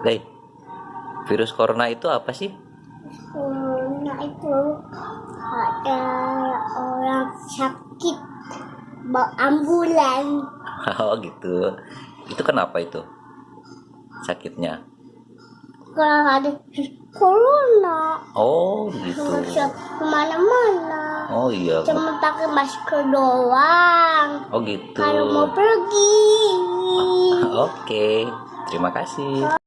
Lei, virus corona itu apa sih? Corona itu ada orang sakit bawa ambulan. Oh gitu. Itu kenapa itu? Sakitnya. Kalau ada corona, Oh gitu. ke mana-mana. Oh iya. Cuma pakai masker doang. Oh gitu. Kalau mau pergi. Oke. Terima kasih.